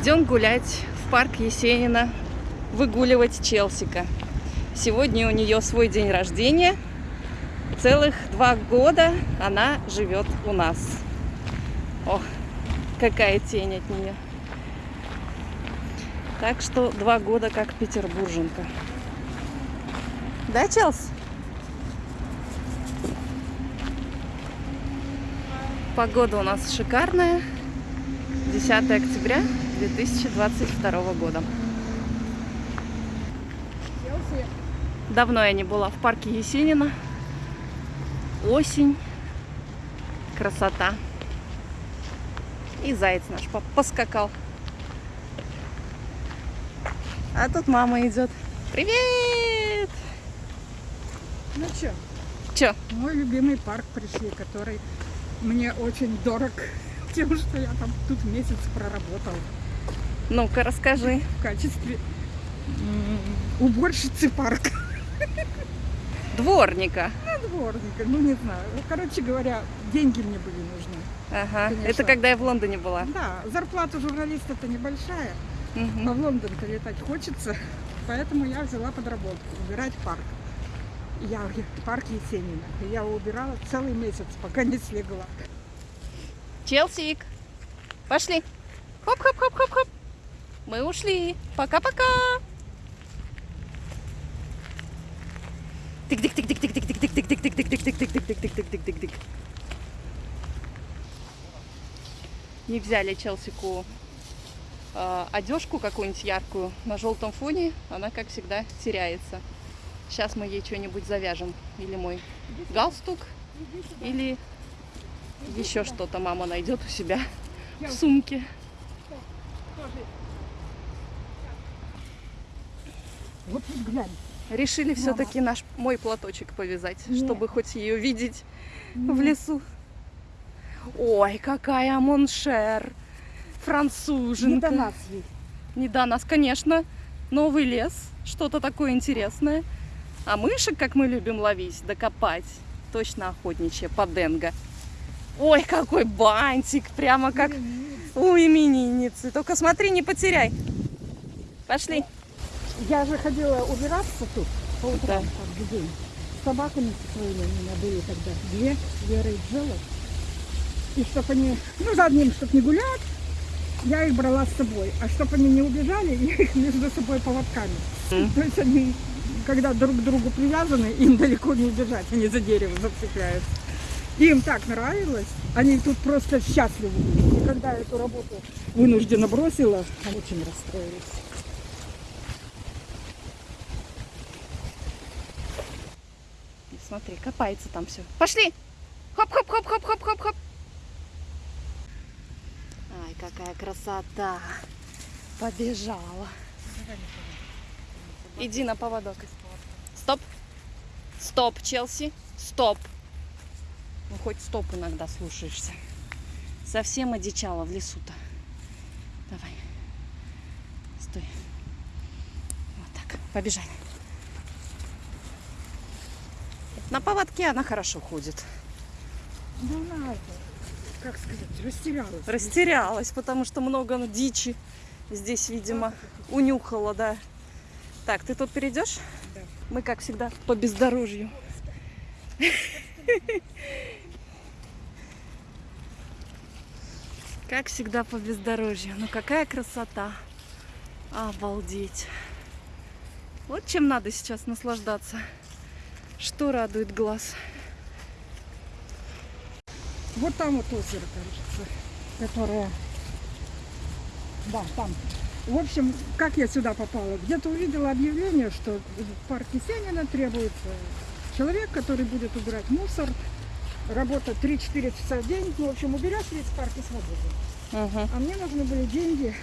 Идем гулять в парк Есенина, выгуливать Челсика. Сегодня у нее свой день рождения. Целых два года она живет у нас. Ох, какая тень от нее. Так что два года как петербурженка. Да, Челс? Погода у нас шикарная. 10 октября 2022 года. Давно я не была в парке Есенина. Осень. Красота. И заяц наш поскакал. А тут мама идет. Привет! Ну что? Че? Мой любимый парк пришли, который мне очень дорог тем, что я там тут месяц проработал. Ну-ка, расскажи. В качестве уборщицы парка. Дворника. Ну, дворника, ну не знаю. Короче говоря, деньги мне были нужны. Ага. Конечно. Это когда я в Лондоне была. Да, зарплата журналиста-то небольшая, Мгм. а в Лондон-то летать хочется, поэтому я взяла подработку, убирать парк. Я в парк Есенина. Я его убирала целый месяц, пока не слегла. Челсик, пошли. Хоп-хоп-хоп-хоп-хоп. Мы ушли. Пока-пока. Тык-тык-тык-тык-тык-тык-тык-тык-тык-тык-тык-тык-тык-тык-тык-тык-тык-тык-тык-тык. Не взяли Челсику э, одежку какую-нибудь яркую на желтом фоне. Она, как всегда, теряется. Сейчас мы ей что-нибудь завяжем. Или мой галстук, или еще что-то мама найдет у себя в сумке. Вот тут глянь. Решили все-таки наш мой платочек повязать, Нет. чтобы хоть ее видеть в лесу. Ой, какая моншер! Француженка. Не до нас ей. Не до нас, конечно. Новый лес, что-то такое интересное. А мышек, как мы любим ловить, докопать. Точно охотничья, поденга. Ой, какой бантик, прямо как у именинницы. Только смотри, не потеряй. Пошли. Я же ходила убираться тут по утрам, Да. каждый день. С собаками своими у меня были тогда две, Вера и Джелла. И чтобы они, ну, за одним, чтобы не гулять, я их брала с собой. А чтобы они не убежали, я их между собой поводками. Мгм. То есть они, когда друг к другу привязаны, им далеко не убежать, они за дерево зацепляются. Им так нравилось, они тут просто счастливы. И когда эту работу вынужденно бросила, они очень расстроились. Смотри, копается там все. Пошли! Хоп-хоп-хоп-хоп-хоп-хоп-хоп. Ай, какая красота. Побежала. Иди на поводок. Стоп. Стоп, Челси. Стоп. Ну, хоть стоп иногда слушаешься. Совсем одичала в лесу-то. Давай. Стой. Вот так. Побежали. На поводке она хорошо ходит. Ну, она, как сказать, растерялась. Растерялась, потому что много дичи здесь, видимо, унюхала, да. Так, ты тут перейдешь? Да. Мы, как всегда, по бездорожью. Как всегда по бездорожью. Ну какая красота. Обалдеть. Вот чем надо сейчас наслаждаться. Что радует глаз. Вот там вот озеро, кажется, которое... Да, там. В общем, как я сюда попала? Где-то увидела объявление, что в парке Сенина требуется человек, который будет убирать мусор. Работа 3-4 часа в день. Ну, в общем, уберешь весь парк и свободен. Угу. А мне нужны были деньги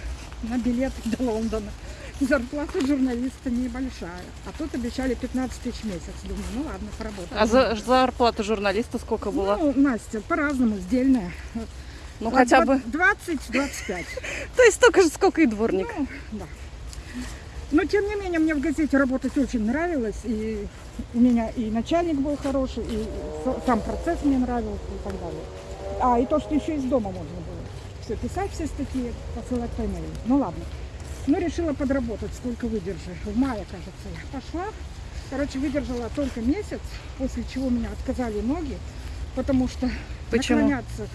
на билет до Лондона. Зарплата журналиста небольшая. А тут обещали 15 тысяч в месяц. Думаю, ну ладно, поработаю. А за, зарплата журналиста сколько была? Ну, Настя, по-разному, сдельная. Ну, хотя бы. 20-25. То есть столько же, сколько и дворник. Ну, да. Но, тем не менее, мне в газете работать очень нравилось. И у меня и начальник был хороший, и сам процесс мне нравился и так далее. А, и то, что еще из дома можно было. все писать, все статьи, посылать по имейлу. Ну ладно. Ну, решила подработать, сколько выдержу. В мае, кажется, я пошла. Короче, выдержала только месяц, после чего меня отказали ноги, потому что Почему? наклоняться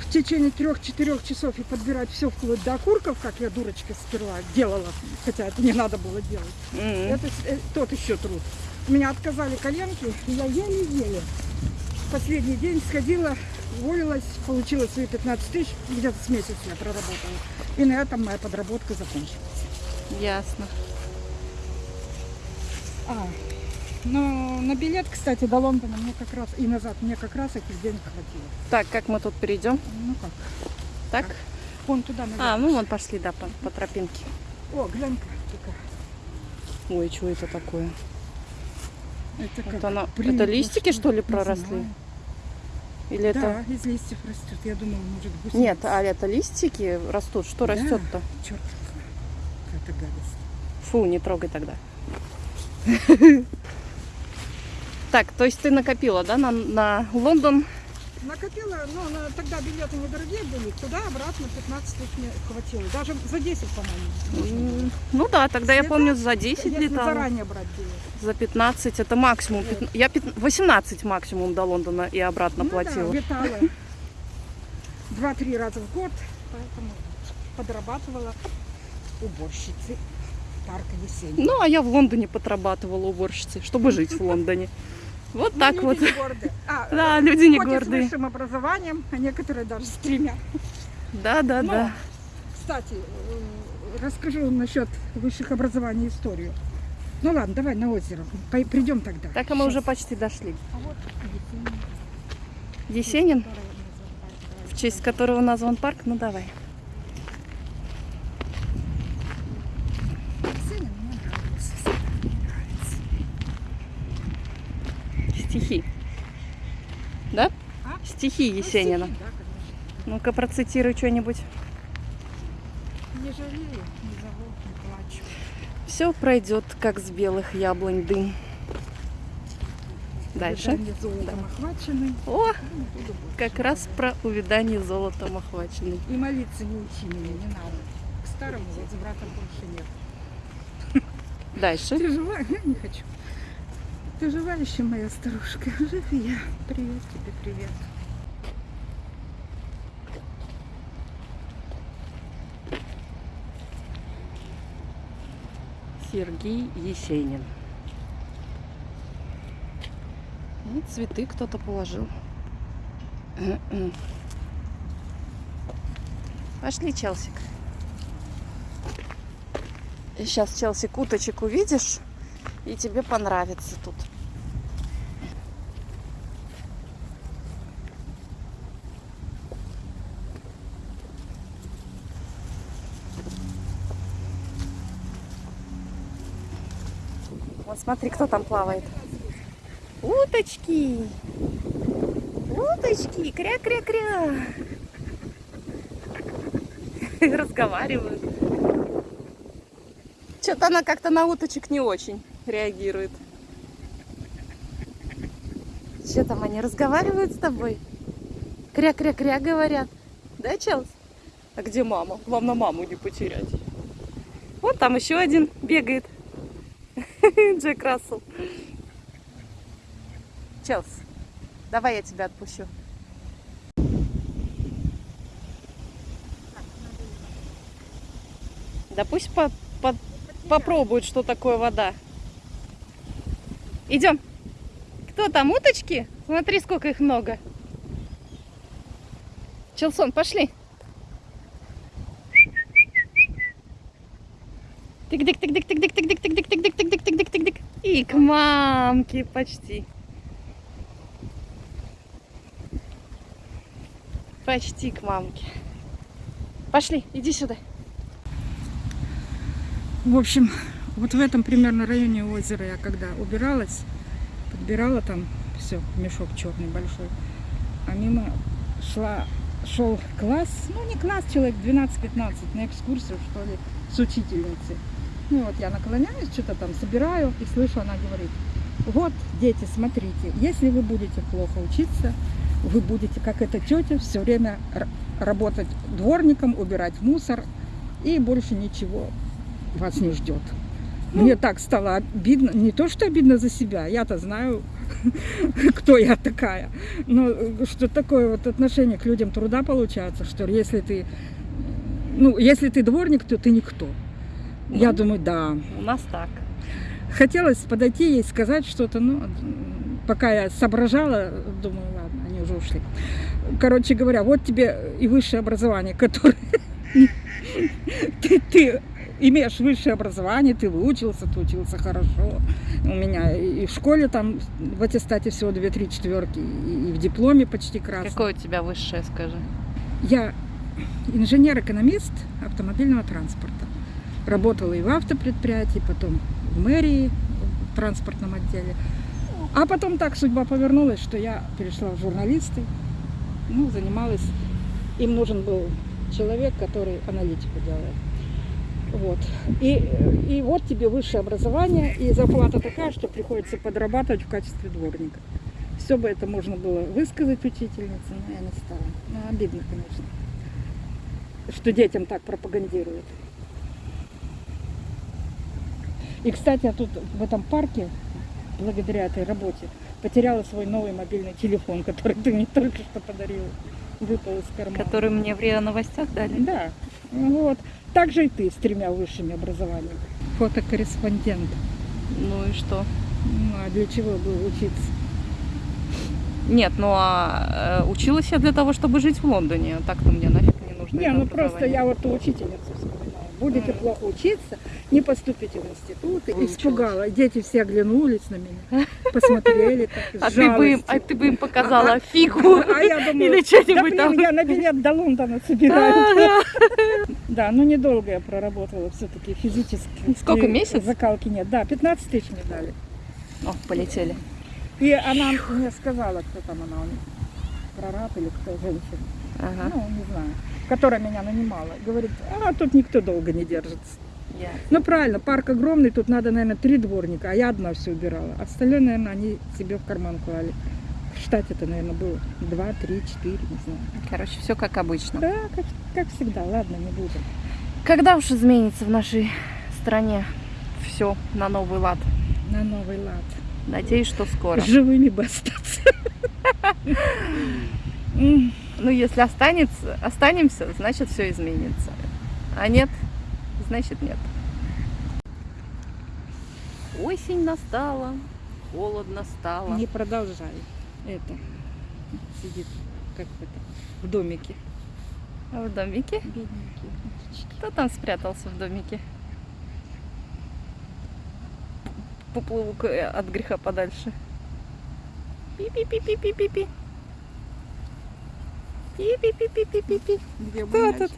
в течение трех-четырех часов и подбирать все вплоть до окурков, как я дурочка сперва делала, хотя это не надо было делать. М. Это с- э, тот еще труд. Меня отказали коленки, и я еле-еле. Последний день сходила, уволилась, получила свои 15 тысяч, где-то с месяц я проработала. И на этом моя подработка закончилась. Ясно. А, но на билет, кстати, до Лондона мне как раз и назад мне как раз этих денег хватило. Так, как мы тут перейдем? Ну как? Так? Вон туда наверх. А, ну вон пошли, да, по, по тропинке. О, глянь-ка. Ой, что это такое? Это, Вот как оно- прилип, это листики, что ли, не проросли? знаю. Или это... Да, из листьев растет. Я думала, может быть. Нет, а это листики растут. Что Да. растет-то? Черт, какая гадость. Фу, не трогай тогда. Так, то есть ты накопила, да, на, на Лондон? Накопила, ну, на- тогда билеты недорогие были, туда-обратно 15 тысяч мне хватило. Даже за 10, по-моему. Ну да, тогда я Если помню за 10 Если летала. заранее брать билет. За 15 это максимум. Вот. Я пят- 18 максимум до Лондона и обратно Ну платила. да, летала два-три раза в год, поэтому подрабатывала уборщицей парка Есенина. Ну, а я в Лондоне подрабатывала уборщицей, чтобы жить в Лондоне. Вот Ну, так люди вот. не гордые. А, Да, люди не и с гордые. высшим образованием, а некоторые даже с тремя. Да, да, Но, да. Кстати, э, расскажу насчет высших образований историю. Ну ладно, давай на озеро. Придем тогда. Так, а мы уже почти дошли. А вот Есенин, Есенин, в честь которого назван парк, ну давай. Есенин мне нравился, всегда мне нравится. Стихи. Да? А? Стихи Ну, Есенина. стихи, да. Ну-ка, процитируй что-нибудь. Не жалею, не зову, не плачу. Все пройдет, как с белых яблонь дым. Дальше. Охвачены. О, Ну, как раз про увядание золотом охваченный. И молиться не учи меня, не надо. К старому возврата больше нет. Дальше. Жива? Я не хочу. Ты жива еще, моя старушка? Жив и я. Привет тебе, привет. Сергей Есенин. И цветы кто-то положил. Пошли, Челсик. Сейчас, Челсик, уточек увидишь, и тебе понравится тут. Вот смотри, кто там плавает. Уточки! Уточки! Кря-кря-кря! Разговаривают. Что-то она как-то на уточек не очень реагирует. Что там, они разговаривают с тобой? Кря-кря-кря говорят. Да, Челс? А где мама? Главное, маму не потерять. Вот там еще один бегает. Джек Рассел. Челс, давай я тебя отпущу. Да пусть по- по- попробуют, что такое вода. Идем. Кто там, уточки? Смотри, сколько их много. Челсон, пошли. Тык-дык-тык-дык-тык-дык-тык-дык-тык-дык-тык-дык-тык-дык-тык-дык. И к мамке почти. Почти к мамке. Пошли, иди сюда. В общем, вот в этом примерно районе озера я когда убиралась, подбирала там все, мешок черный большой, а мимо шла, шел класс, ну не класс, человек 12-15 на экскурсию, что ли, с учительницей. Ну вот я наклоняюсь, что-то там собираю и слышу, она говорит, вот, дети, смотрите, если вы будете плохо учиться, вы будете, как эта тетя, все время работать дворником, убирать мусор, и больше ничего вас не ждет. Мне так стало обидно, не то что обидно за себя, я-то знаю, кто я такая, но э, что такое вот отношение к людям труда получается, что если ты, ну, если ты дворник, то ты никто. Я Ну. думаю, да. У нас так. Хотелось подойти ей сказать что-то, но м, пока я соображала, думаю, ладно, они уже ушли. Короче говоря, вот тебе и высшее образование, которое ты, ты имеешь высшее образование, ты выучился, ты учился хорошо. У меня и в школе там в аттестате всего 2-3 четверки, и в дипломе почти красный. Какое у тебя высшее, скажи? Я инженер-экономист автомобильного транспорта. Работала и в автопредприятии, потом в мэрии, в транспортном отделе. А потом так судьба повернулась, что я перешла в журналисты. Ну, занималась. Им нужен был человек, который аналитику делает. Вот. И, и вот тебе высшее образование, и зарплата такая, что приходится подрабатывать в качестве дворника. Все бы это можно было высказать учительнице, но я не стала. Ну, обидно, конечно, что детям так пропагандируют. И, кстати, я тут в этом парке, благодаря этой работе, потеряла свой новый мобильный телефон, который ты мне только что подарила. Выпал из кармана. Который мне в РИА Новостях дали? Да, вот. Так же и ты с тремя высшими образованиями. Фотокорреспондент. Ну и что? Ну, а для чего было учиться? Нет, ну а э, училась я для того, чтобы жить в Лондоне. Так-то мне нафиг не нужно. Не, ну просто я вот вспоминаю. Будете плохо учиться, не поступите в институт. И. Испугала. Дети все оглянулись на меня, посмотрели так, А ты, бы им, а ты бы им показала фигу А я думаю, или да что-нибудь блин, там. я на билет до Лондона собираю. Да, ну недолго я проработала все-таки физически. Сколько, И месяц? Закалки нет. Да, 15 тысяч мне дали. О, полетели. И она мне сказала, кто там она, он, прораб или кто, женщина, Ага. ну, не знаю, которая меня нанимала. Говорит, а тут никто долго не держится. Я. Ну, правильно, парк огромный, тут надо, наверное, три дворника, а я одна все убирала. Остальное, наверное, они себе в карман клали. В штате-то, наверное, было два, три, четыре, не знаю. Короче, все как обычно. Да, как, как всегда, ладно, не будем. Когда уж изменится в нашей стране все на новый лад? На новый лад. Надеюсь, что скоро. Живыми бы остаться. Ну, если останется, останемся, значит все изменится. А нет, значит нет. Осень настала, холодно стало. Не продолжай. Это сидит как это в домике. А в домике? Бедненький. Кто там спрятался в домике? Э, от греха подальше. Пи-пи-пи-пи-пи-пи-пи. Пи-пи-пи-пи-пи-пи. Кто тут?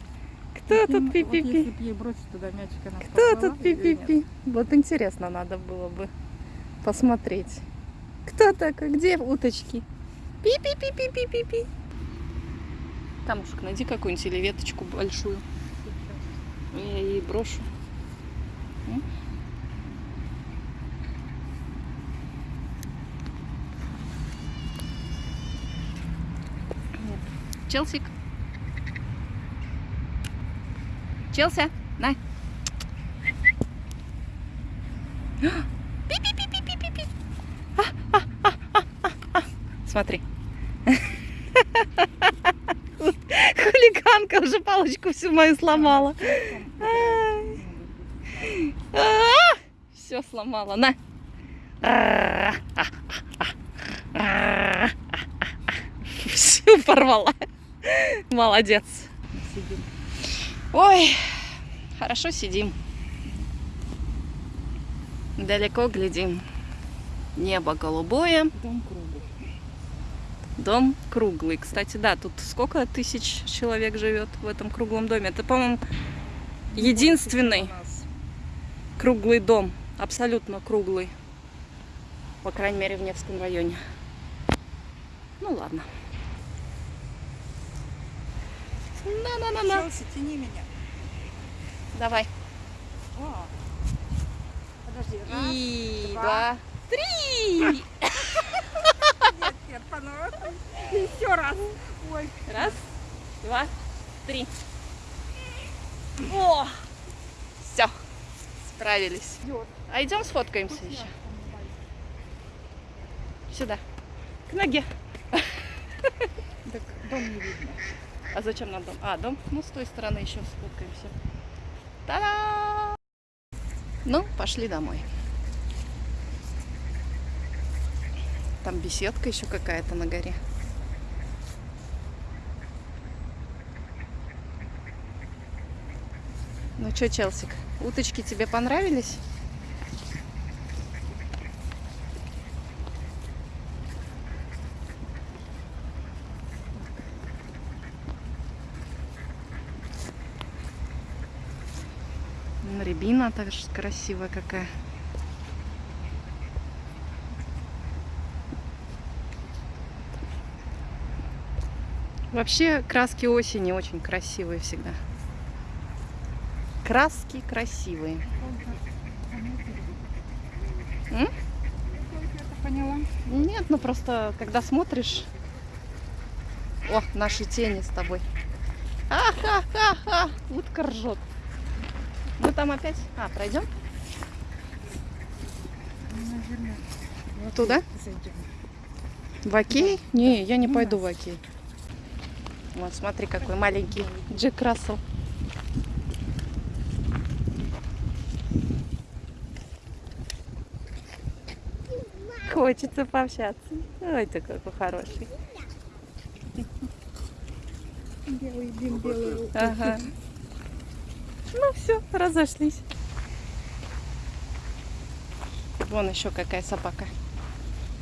Кто тут им- вот пи-пи-пи? Если бросить туда мячик, она Кто тут пи-пи-пи? Вот интересно надо было бы посмотреть. Кто такой? Где уточки? Пи-пи-пи-пи-пи-пи-пи. Камушек, найди какую-нибудь или веточку большую. Я ей брошу. Челсик. Челся, на. А, а, а. Смотри. Хулиганка уже палочку всю мою сломала. Все сломала. На. Всю порвала. Молодец. Сидим. Ой, хорошо сидим. Далеко глядим. Небо голубое, Дом круглый. дом круглый. Кстати, да, тут сколько тысяч человек живет в этом круглом доме? Это, по-моему, единственный У нас. круглый дом. Абсолютно круглый. По крайней мере, в Невском районе. Ну ладно. На-на-на-на. Челси, тяни меня. Давай. О. Подожди, раз. И два. два, три. Нет, нет, заляпано. Еще раз. Ой. Раз, два, три. О! Все, справились. А идем сфоткаемся еще. Сюда. К ноге. Так дом не видно. А зачем нам дом? А, дом? Ну, с той стороны еще сфоткаемся. Та-да! Ну, пошли домой. Там беседка еще какая-то на горе. Ну что, Челсик, уточки тебе понравились? М, Рябина также красивая какая. Вообще краски осени очень красивые всегда. Краски красивые. Нет, ну просто когда смотришь... О, наши тени с тобой. А-ха-ха-ха! Утка ржет. Там опять... А, пройдем? Наверное. вот Туда? Зайдем. В Окей? Не, я не У пойду нас. в Окей. Вот, смотри, какой маленький Джек Рассел. Хочется пообщаться. Ой, ты какой хороший. Белый дым, белый. Ага. Ну все, разошлись. Вон еще какая собака.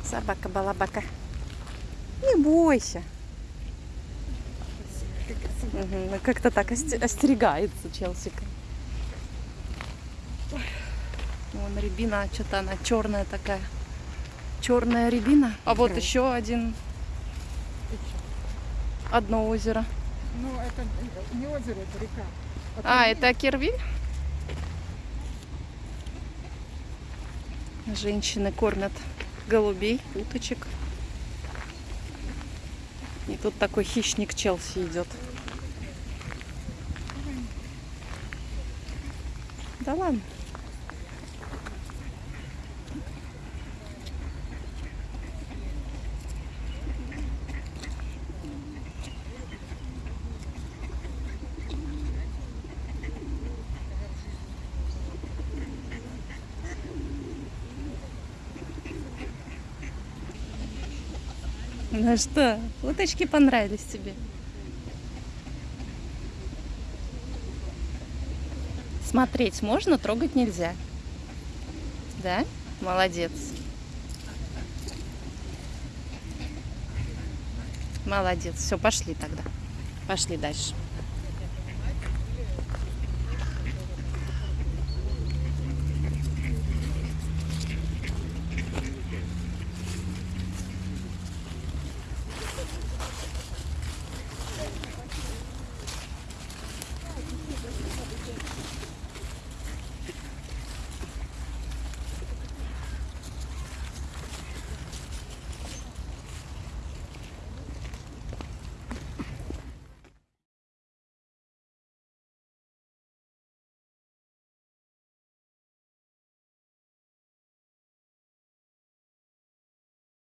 Собака-балабака. Не бойся. Ну Как-то так осте- остерегается Челсика. Вон рябина, что-то она черная такая. Черная рябина. А вот Да. еще один, одно озеро. Ну, это не озеро, это река. А, это Кервиль? Женщины кормят голубей, уточек. И тут такой хищник Челси идет. Да ладно. Ну что, уточки понравились тебе? Смотреть можно, трогать нельзя. Да? Молодец. Молодец. Все, пошли тогда. Пошли дальше.